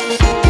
Thank